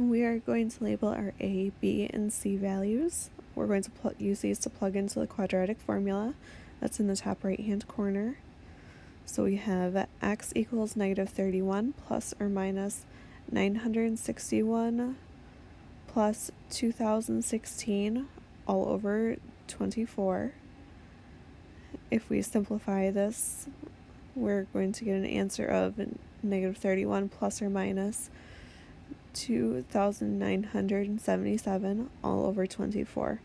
We are going to label our A, B, and C values. We're going to use these to plug into the quadratic formula that's in the top right hand corner. So we have x equals negative 31 plus or minus 961 plus 2016 all over 24. If we simplify this, we're going to get an answer of negative 31 plus or minus 2,977 all over 24.